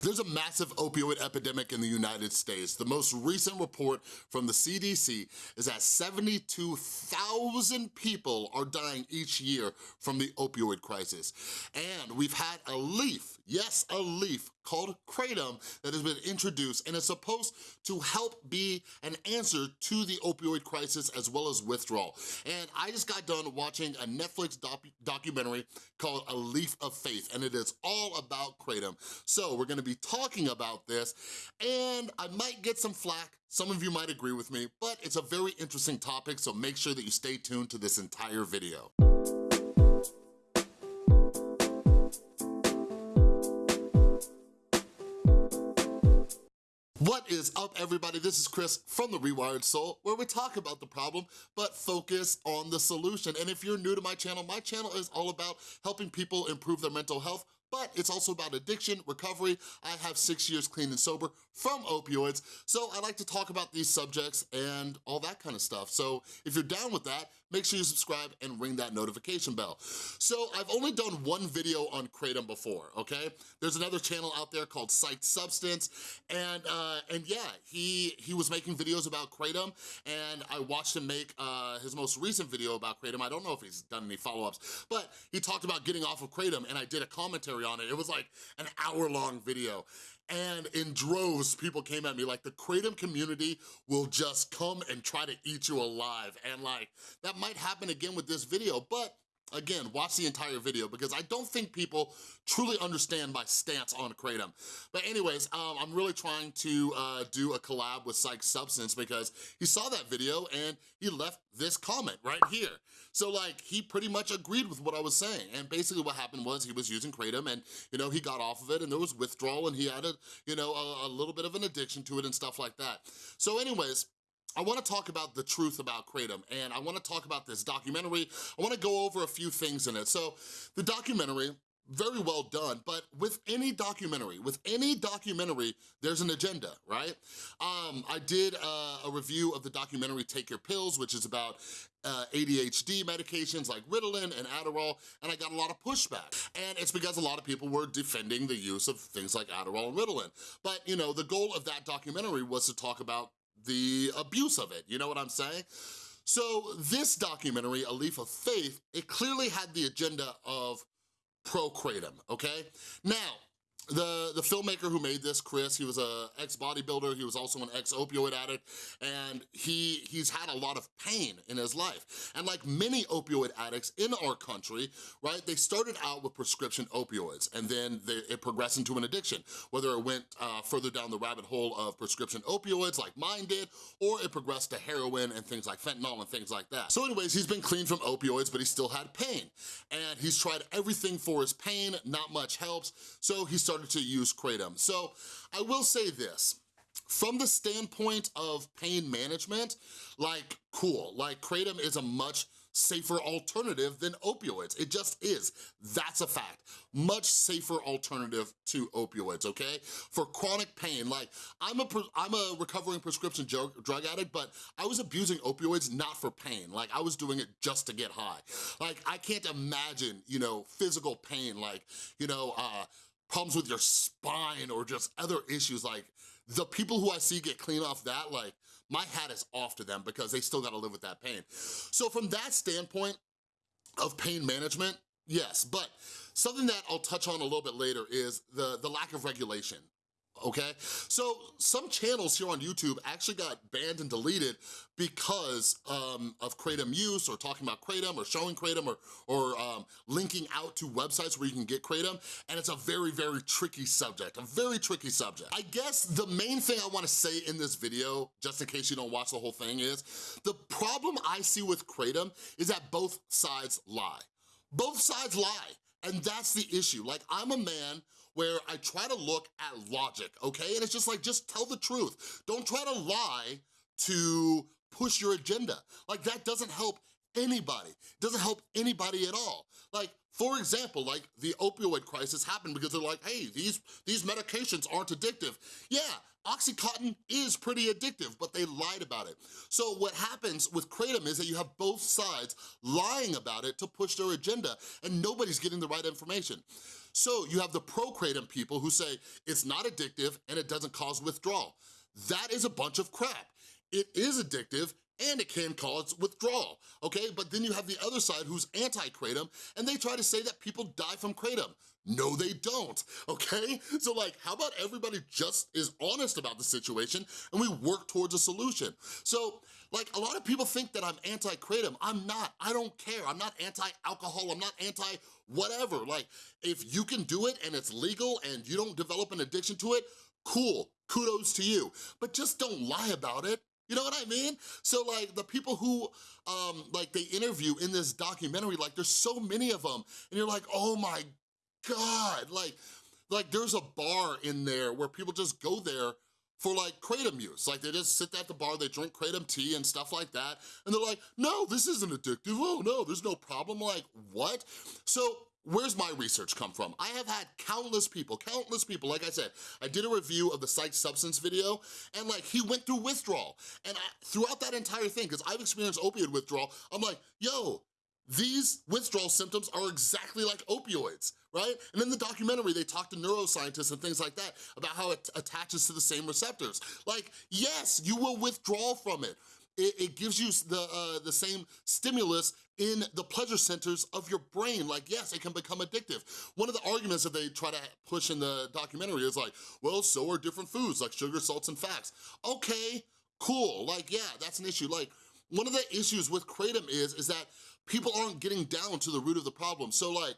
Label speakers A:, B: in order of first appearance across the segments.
A: There's a massive opioid epidemic in the United States. The most recent report from the CDC is that 72,000 people are dying each year from the opioid crisis. And we've had a leaf, yes, a leaf called Kratom that has been introduced and is supposed to help be an answer to the opioid crisis as well as withdrawal. And I just got done watching a Netflix doc documentary called A Leaf of Faith, and it is all about Kratom. So we're gonna be talking about this, and I might get some flack, some of you might agree with me, but it's a very interesting topic, so make sure that you stay tuned to this entire video. What is up, everybody? This is Chris from The Rewired Soul, where we talk about the problem, but focus on the solution. And if you're new to my channel, my channel is all about helping people improve their mental health but it's also about addiction, recovery. I have six years clean and sober from opioids, so I like to talk about these subjects and all that kind of stuff. So if you're down with that, make sure you subscribe and ring that notification bell. So I've only done one video on Kratom before, okay? There's another channel out there called Psyched Substance, and uh, and yeah, he, he was making videos about Kratom, and I watched him make uh, his most recent video about Kratom. I don't know if he's done any follow-ups, but he talked about getting off of Kratom, and I did a commentary on it. It was like an hour-long video, and in droves, people came at me like the Kratom community will just come and try to eat you alive. And like, that might happen again with this video, but Again, watch the entire video because I don't think people truly understand my stance on Kratom. But anyways, um, I'm really trying to uh, do a collab with Psyched Substance because he saw that video and he left this comment right here. So like, he pretty much agreed with what I was saying. And basically what happened was he was using Kratom and, you know, he got off of it and there was withdrawal and he had a, you know, a, a little bit of an addiction to it and stuff like that. So anyways, I wanna talk about the truth about Kratom and I wanna talk about this documentary. I wanna go over a few things in it. So the documentary, very well done, but with any documentary, with any documentary, there's an agenda, right? Um, I did uh, a review of the documentary Take Your Pills, which is about uh, ADHD medications like Ritalin and Adderall, and I got a lot of pushback. And it's because a lot of people were defending the use of things like Adderall and Ritalin. But, you know, the goal of that documentary was to talk about the abuse of it, you know what I'm saying? So this documentary, A Leaf of Faith, it clearly had the agenda of pro-kratom, okay? Now, the, the filmmaker who made this, Chris, he was a ex-bodybuilder, he was also an ex-opioid addict, and he he's had a lot of pain in his life. And like many opioid addicts in our country, right, they started out with prescription opioids, and then they, it progressed into an addiction, whether it went uh, further down the rabbit hole of prescription opioids like mine did, or it progressed to heroin and things like fentanyl and things like that. So anyways, he's been clean from opioids, but he still had pain. And he's tried everything for his pain, not much helps, so he started to use Kratom. So I will say this, from the standpoint of pain management, like, cool, like Kratom is a much safer alternative than opioids. It just is. That's a fact. Much safer alternative to opioids, okay? For chronic pain, like I'm a, I'm a recovering prescription drug, drug addict, but I was abusing opioids not for pain. Like I was doing it just to get high. Like I can't imagine, you know, physical pain, like, you know, uh, problems with your spine or just other issues, like the people who I see get clean off that, like my hat is off to them because they still gotta live with that pain. So from that standpoint of pain management, yes, but something that I'll touch on a little bit later is the, the lack of regulation okay? So some channels here on YouTube actually got banned and deleted because um, of Kratom use or talking about Kratom or showing Kratom or, or um, linking out to websites where you can get Kratom, and it's a very, very tricky subject, a very tricky subject. I guess the main thing I wanna say in this video, just in case you don't watch the whole thing is, the problem I see with Kratom is that both sides lie. Both sides lie, and that's the issue. Like, I'm a man where I try to look at logic, okay? And it's just like, just tell the truth. Don't try to lie to push your agenda. Like that doesn't help anybody. It doesn't help anybody at all. Like, for example, like the opioid crisis happened because they're like, hey, these, these medications aren't addictive. Yeah, Oxycontin is pretty addictive, but they lied about it. So what happens with Kratom is that you have both sides lying about it to push their agenda and nobody's getting the right information. So you have the pro-kratom people who say it's not addictive and it doesn't cause withdrawal. That is a bunch of crap. It is addictive and it can cause withdrawal, okay? But then you have the other side who's anti-kratom and they try to say that people die from kratom. No, they don't, okay? So like, how about everybody just is honest about the situation and we work towards a solution? So like, a lot of people think that I'm anti-kratom. I'm not, I don't care. I'm not anti-alcohol, I'm not anti-whatever. Like, if you can do it and it's legal and you don't develop an addiction to it, cool, kudos to you. But just don't lie about it. You know what I mean? So like the people who um, like they interview in this documentary, like there's so many of them and you're like, oh my God, like, like there's a bar in there where people just go there for like Kratom use. Like they just sit at the bar, they drink Kratom tea and stuff like that, and they're like, no, this isn't addictive, oh no, there's no problem, like what? So Where's my research come from? I have had countless people, countless people, like I said, I did a review of the Psyched Substance video, and like, he went through withdrawal. And I, throughout that entire thing, because I've experienced opioid withdrawal, I'm like, yo, these withdrawal symptoms are exactly like opioids, right? And in the documentary, they talk to neuroscientists and things like that about how it attaches to the same receptors. Like, yes, you will withdraw from it. It, it gives you the, uh, the same stimulus in the pleasure centers of your brain. Like, yes, it can become addictive. One of the arguments that they try to push in the documentary is like, well, so are different foods like sugar, salts, and fats. Okay, cool, like, yeah, that's an issue. Like, one of the issues with Kratom is, is that people aren't getting down to the root of the problem. So like,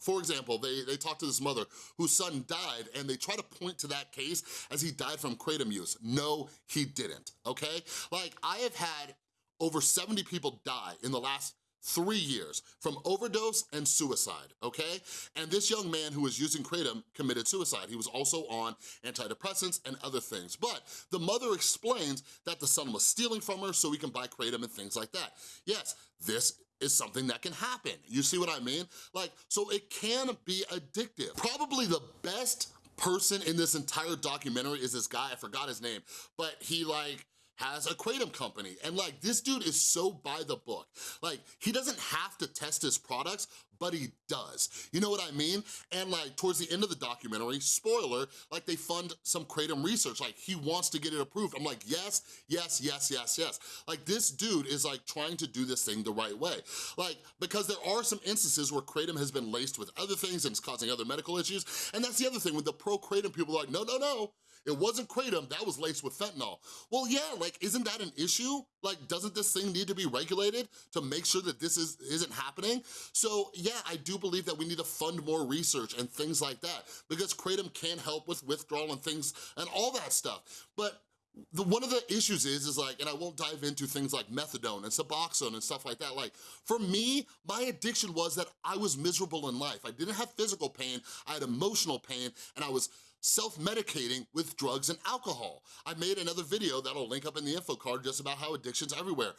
A: for example, they, they talked to this mother whose son died and they try to point to that case as he died from kratom use. No, he didn't, okay? Like, I have had over 70 people die in the last three years from overdose and suicide, okay? And this young man who was using Kratom committed suicide. He was also on antidepressants and other things. But the mother explains that the son was stealing from her so he can buy Kratom and things like that. Yes, this is something that can happen. You see what I mean? Like, so it can be addictive. Probably the best person in this entire documentary is this guy, I forgot his name, but he like, has a Kratom company. And like, this dude is so by the book. Like, he doesn't have to test his products, but he does. You know what I mean? And like towards the end of the documentary, spoiler, like they fund some Kratom research. Like he wants to get it approved. I'm like, yes, yes, yes, yes, yes. Like this dude is like trying to do this thing the right way. Like, because there are some instances where Kratom has been laced with other things and it's causing other medical issues. And that's the other thing, with the pro-Kratom people like, no, no, no, it wasn't Kratom, that was laced with fentanyl. Well, yeah, like, isn't that an issue? Like, doesn't this thing need to be regulated to make sure that this is, isn't happening? So yeah, I do believe that we need to fund more research and things like that because Kratom can help with withdrawal and things and all that stuff. But the, one of the issues is, is like, and I won't dive into things like methadone and Suboxone and stuff like that. Like, for me, my addiction was that I was miserable in life. I didn't have physical pain, I had emotional pain, and I was self-medicating with drugs and alcohol. I made another video that'll link up in the info card just about how addiction's everywhere.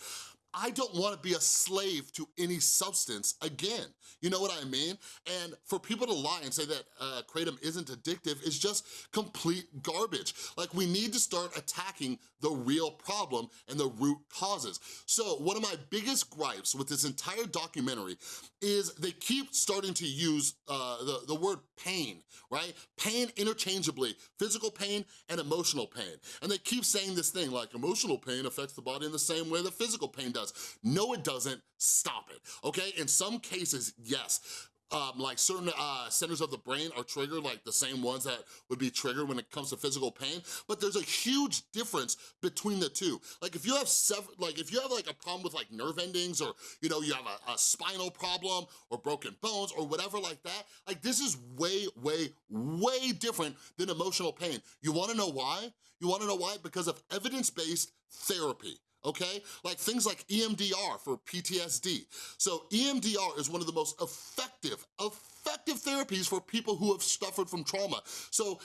A: I don't wanna be a slave to any substance again. You know what I mean? And for people to lie and say that uh, Kratom isn't addictive is just complete garbage. Like we need to start attacking the real problem and the root causes. So one of my biggest gripes with this entire documentary is they keep starting to use uh, the, the word pain, right? Pain interchangeably, physical pain and emotional pain. And they keep saying this thing like emotional pain affects the body in the same way that physical pain does does. No, it doesn't. Stop it, okay? In some cases, yes, um, like certain uh, centers of the brain are triggered, like the same ones that would be triggered when it comes to physical pain, but there's a huge difference between the two. Like if you have like if you have like a problem with like nerve endings or, you know, you have a, a spinal problem or broken bones or whatever like that, like this is way, way, way different than emotional pain. You wanna know why? You wanna know why? Because of evidence-based therapy okay? Like things like EMDR for PTSD. So EMDR is one of the most effective, effective therapies for people who have suffered from trauma. So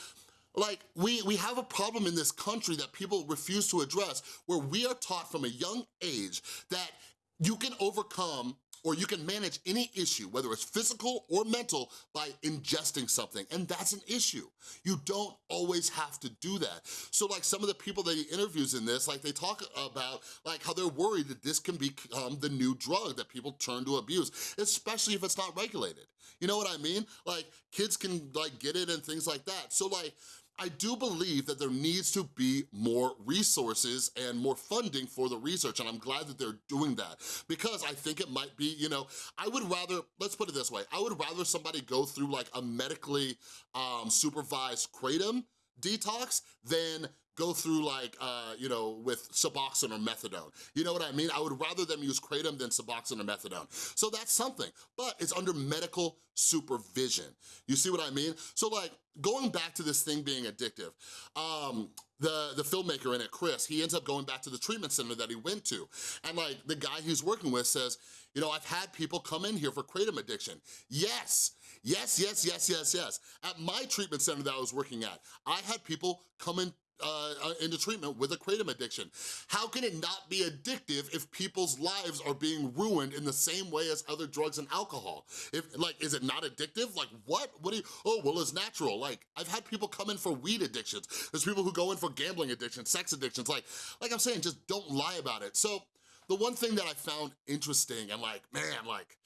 A: like, we, we have a problem in this country that people refuse to address where we are taught from a young age that you can overcome or you can manage any issue, whether it's physical or mental, by ingesting something, and that's an issue. You don't always have to do that. So like some of the people that he interviews in this, like they talk about like how they're worried that this can become the new drug that people turn to abuse, especially if it's not regulated. You know what I mean? Like kids can like get it and things like that. So like, I do believe that there needs to be more resources and more funding for the research, and I'm glad that they're doing that. Because I think it might be, you know, I would rather, let's put it this way, I would rather somebody go through like a medically um, supervised kratom detox than go through like, uh, you know, with Suboxone or Methadone. You know what I mean? I would rather them use Kratom than Suboxone or Methadone. So that's something, but it's under medical supervision. You see what I mean? So like, going back to this thing being addictive, um, the, the filmmaker in it, Chris, he ends up going back to the treatment center that he went to. And like, the guy he's working with says, you know, I've had people come in here for kratom addiction. Yes, yes, yes, yes, yes, yes. At my treatment center that I was working at, I had people come in uh, uh, into treatment with a kratom addiction. How can it not be addictive if people's lives are being ruined in the same way as other drugs and alcohol? If Like, is it not addictive? Like, what? What do you, oh, well, it's natural. Like, I've had people come in for weed addictions. There's people who go in for gambling addictions, sex addictions. Like, like I'm saying, just don't lie about it. So, the one thing that I found interesting and like, man, like,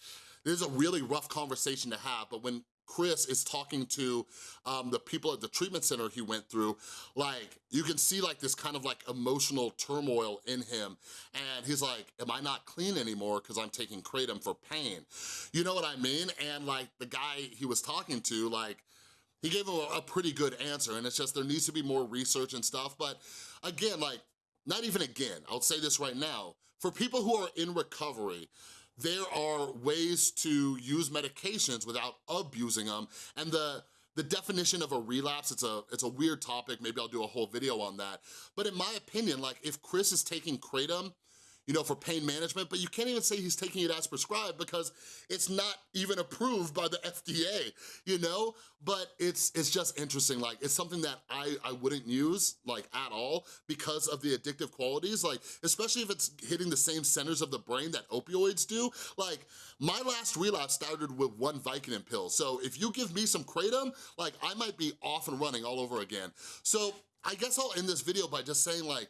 A: this is a really rough conversation to have, but when Chris is talking to um, the people at the treatment center he went through, like, you can see like this kind of like emotional turmoil in him. And he's like, am I not clean anymore because I'm taking Kratom for pain? You know what I mean? And like the guy he was talking to, like, he gave him a, a pretty good answer and it's just there needs to be more research and stuff. But again, like, not even again, I'll say this right now, for people who are in recovery, there are ways to use medications without abusing them. And the, the definition of a relapse, it's a, it's a weird topic, maybe I'll do a whole video on that. But in my opinion, like if Chris is taking Kratom, you know, for pain management, but you can't even say he's taking it as prescribed because it's not even approved by the FDA, you know? But it's it's just interesting, like, it's something that I, I wouldn't use, like, at all because of the addictive qualities, like, especially if it's hitting the same centers of the brain that opioids do. Like, my last relapse started with one Vicodin pill, so if you give me some Kratom, like, I might be off and running all over again. So I guess I'll end this video by just saying, like,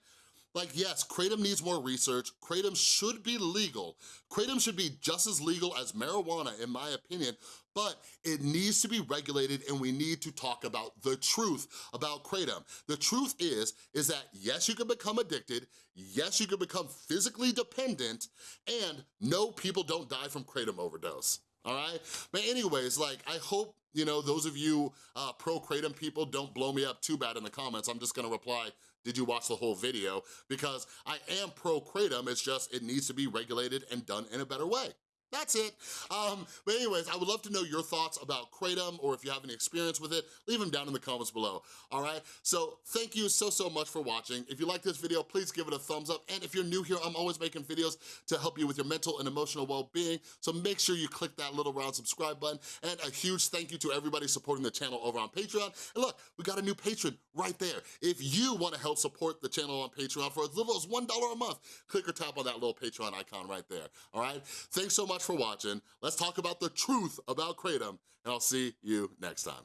A: like, yes, Kratom needs more research. Kratom should be legal. Kratom should be just as legal as marijuana, in my opinion, but it needs to be regulated and we need to talk about the truth about Kratom. The truth is, is that yes, you can become addicted, yes, you can become physically dependent, and no, people don't die from Kratom overdose all right? But anyways, like, I hope, you know, those of you uh, pro-Kratom people don't blow me up too bad in the comments. I'm just gonna reply, did you watch the whole video? Because I am pro-Kratom, it's just, it needs to be regulated and done in a better way. That's it. Um, but anyways, I would love to know your thoughts about Kratom or if you have any experience with it, leave them down in the comments below, all right? So thank you so, so much for watching. If you like this video, please give it a thumbs up. And if you're new here, I'm always making videos to help you with your mental and emotional well-being. So make sure you click that little round subscribe button. And a huge thank you to everybody supporting the channel over on Patreon. And look, we got a new patron right there. If you wanna help support the channel on Patreon for as little as $1 a month, click or tap on that little Patreon icon right there, all right? Thanks so much for watching. Let's talk about the truth about Kratom, and I'll see you next time.